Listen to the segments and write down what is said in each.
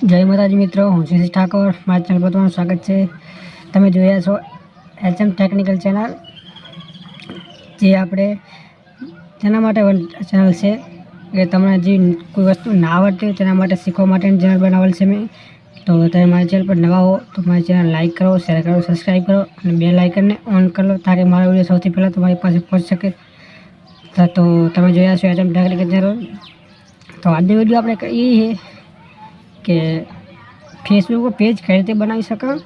જય માતાજી મિત્રો, હું શિરીષ ઠાકોર. મારા ચેનલ પર તમારું સ્વાગત છે. તમે જોયા છો એચએમ ટેકનિકલ ચેનલ, જે આપણે તેના માટે ચેનલ છે. કે તમને જે કોઈ વસ્તુ ના આવડતી તેના માટે શીખવા માટેની ચેનલ બનાવેલ છે મેં. તો તમે મારી ચેનલ પર નવા હો તો મારી ચેનલ લાઇક કરો, શેર કરો સબસ્ક્રાઈબ કરો અને બે લાઇકનને ઓન કરી લો તાકે મારા વીડિયો સૌથી પહેલાં તમારી પાસે પહોંચી શકે. તો તમે જોયા છો એચએમ ટેકનિકલ ચેનલ. તો આજનો વીડિયો આપણે કહીએ કે ફેસબુક પેજ કઈ રીતે બનાવી શકાય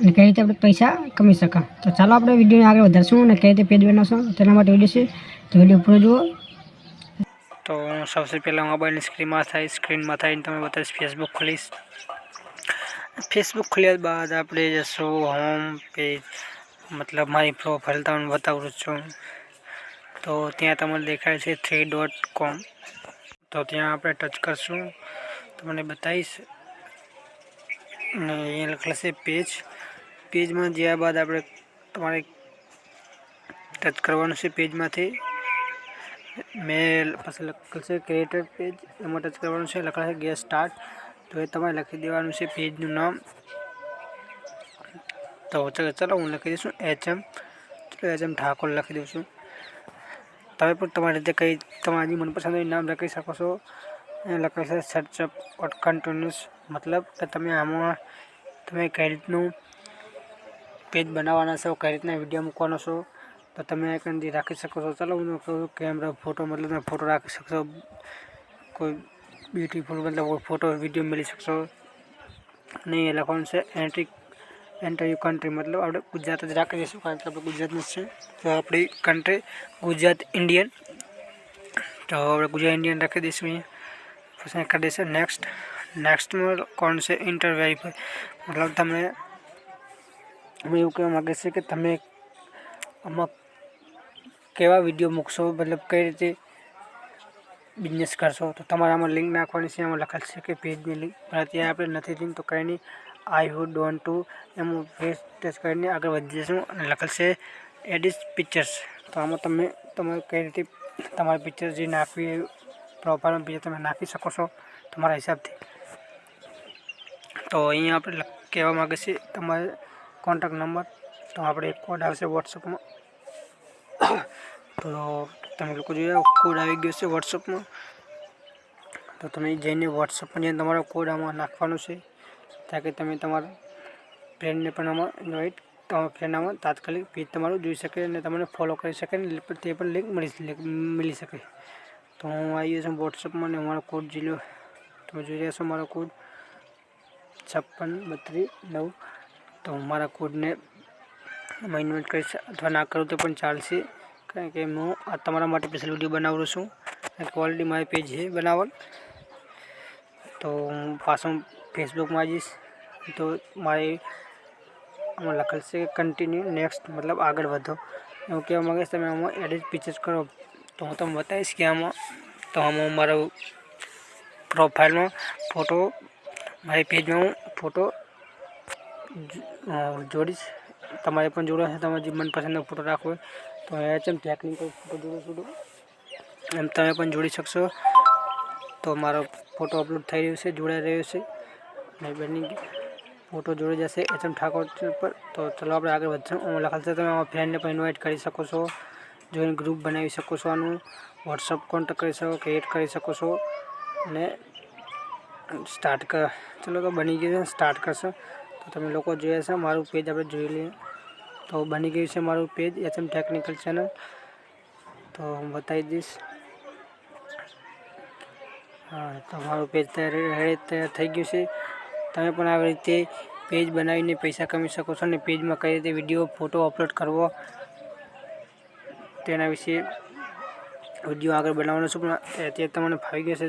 અને કઈ રીતે આપણે પૈસા કમાઈ શકાય. તો ચાલો આપણે વિડીયોને આગળ વધારશું અને કઈ રીતે પેજ બનાવશું. તેના માટે વીડિયો છે. તો વીડિયો પૂરો જુઓ. તો હું સૌથી પહેલાં મોબાઈલની સ્ક્રીનમાં થાય, સ્ક્રીનમાં થઈને તમે બતાવીશ ફેસબુક ખોલીશ. ફેસબુક ખોલ્યા બાદ આપણે જશું હોમ પેજ મતલબ મારી પ્રોફાઇલ તમને બતાવું છું. તો ત્યાં તમને દેખાય છે થ્રી ડોટ કોમ તો ત્યાં આપણે ટચ કરશું. તમને બતાવીશ. અને અહીંયા લખેલા છે પેજ પેજમાં જ્યાં બાદ આપણે તમારે ટચ કરવાનું છે પેજમાંથી મેં પછી લખેલ છે ક્રિએટર પેજ એમાં ટચ કરવાનું છે. લખેલા છે ગેસ સ્ટાર્ટ તો એ તમારે લખી દેવાનું છે પેજનું નામ. તો ચાલો હું લખી દઈશું H M H M Thakor લખી દઉં છું. તમે પણ તમારી રીતે કંઈ તમારી મનપસંદ નામ લખી શકો છો. લખેલું છે સર્ચ અપ કન્ટિન્યુઅસ મતલબ કે તમે આમાં તમે કઈ રીતનું પેજ બનાવવાના છો, કઈ રીતના વીડિયો મૂકવાનો છો, તો તમે કંઈ રાખી શકો છો. ચાલો હું કહું કેમેરા ફોટો મતલબ તમે ફોટો રાખી શકશો કોઈ બ્યુટીફુલ મતલબ ફોટો વીડિયો મળી શકશો અને એ લખવાનું છે એન્ટ્રી એન્ટર યુ કન્ટ્રી મતલબ આપણે ગુજરાત જ રાખી દઈશું, કારણ કે આપણે ગુજરાતનું છે. તો આપણી કન્ટ્રી ગુજરાત ઇન્ડિયન તો આપણે ગુજરાત ઇન્ડિયન રાખી દઈશું અહીંયા. પછી કરી દેશે નેક્સ્ટ નેક્સ્ટમાં કોણ છે ઇન્ટર વેરીફાઈ મતલબ તમે અમે એવું કહેવા માગે છે કે તમે આમાં કેવા વીડિયો મૂકશો? મતલબ કઈ રીતે બિઝનેસ કરશો? તો તમારે આમાં લિંક નાખવાની છે એમાં લખેલ છે કે પેજની લિંક પણ અત્યારે આપણે નથી લિંક તો કંઈ નહીં. I who don't to M face touch કરીને આગળ વધી જશું અને લખેલ છે એડિટ પિક્ચર્સ તો આમાં તમે તમારે કઈ રીતે તમારી પિક્ચર જે નાખવી પ્રોફાઇલમાં બીજા તમે નાખી શકો છો તમારા હિસાબથી. તો અહીંયા આપણે કહેવા માગે છે તમારે કોન્ટેક્ટ નંબર તો આપણે એક કોડ આવશે વોટ્સઅપમાં. તો તમે લોકો જોયા કોડ આવી ગયો છે વોટ્સઅપમાં. તો તમે જઈને વોટ્સઅપમાં જઈને તમારો કોડ આમાં નાખવાનો છે તાકે તમે તમારા ફ્રેન્ડને પણ આમાં ઇન્વાઇટ તમારા ફ્રેન્ડ આમાં તાત્કાલિક પેજ તમારું જોઈ શકે અને તમને ફોલો કરી શકે ને તે પણ લિંક મળી મળી શકે. તો હું આવી ગયો છું વોટ્સઅપમાં ને મારો કોડ જી લો તમે જોઈ રહ્યા છો મારો કોડ છપ્પન, બત્રીસ, નવ. તો હું મારા કોડને એમાં ઇન્વેટ કરીશ. અથવા ના કરું તો પણ ચાલશે. કારણ કે હું આ તમારા માટે સ્પેશિયલ વીડિયો બનાવું છું. ક્વોલિટી મારી પેજ છે બનાવલ તો હું પાછો ફેસબુકમાં જઈશ તો મારે આમાં લખેલ છે કન્ટિન્યુ નેક્સ્ટ મતલબ આગળ વધો. એવું કહેવા માગે તમે આમાં એડિટ પિક્ચર્સ કરો. તો હું તમને બતાવીશ કે આમાં તો આમાં મારો પ્રોફાઇલમાં ફોટો મારી પેજમાં હું ફોટો જોડીશ. તમારે પણ જોડો છે તમારે જે મનપસંદનો ફોટો રાખવો તો એચ છે ટેકનિકલ ફોટો જોડો છોડો એમ તમે પણ જોડી શકશો. તો મારો ફોટો અપલોડ થઈ રહ્યો છે, જોડાઈ રહ્યો છે. અને બની ફોટો જોડી જશે. એચ એમ ઠાકોર પર તો ચલો આપણે આગળ વધશું. છે તમે ફ્રેન્ડને પણ ઇન્વાઇટ કરી શકો છો. જોઈને ગ્રુપ બનાવી શકો છો આનું વોટ્સઅપ કોન્ટેક્ટ કરી શકો ક્રિએટ કરી શકો છો અને સ્ટાર્ટ કર ચલો તો બની ગયું છે સ્ટાર્ટ કરશે. તો તમે લોકો જોયા છે, મારું પેજ આપણે જોઈ લઈએ. તો બની ગયું છે મારું page H M technical channel તો હું બતાવી દઈશ. હા, તો મારું પેજ તૈયાર થઈ ગયું છે. તમે પણ આવી રીતે પેજ બનાવીને પૈસા કમાઈ શકો છો અને પેજમાં કઈ રીતે વીડિયો ફોટો અપલોડ કરવો તેના વિશે વીડિયો આગળ બનાવવાનો છું, પણ અત્યારે તમને ફાવી ગયો છે.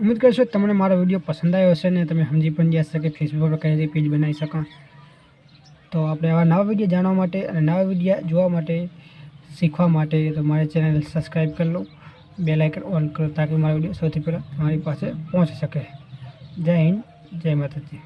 ઉમ્મીદ કરશો તમને મારો વીડિયો પસંદ આવ્યો હશે ને તમે સમજી પણ ગયા શકે ફેસબુક પર કઈ રીતે પેજ બનાવી શકો તો આપણે આવા નવા વીડિયો જાણવા માટે અને નવા વીડિયો જોવા માટે, શીખવા માટે તો મારી ચેનલ સબસ્ક્રાઈબ કરી લો. બે લાઇકન ઓન કરો, તાકી મારો વીડિયો સૌથી પહેલાં તમારી પાસે પહોંચી શકે. જય હિન્દ, જય માતાજી.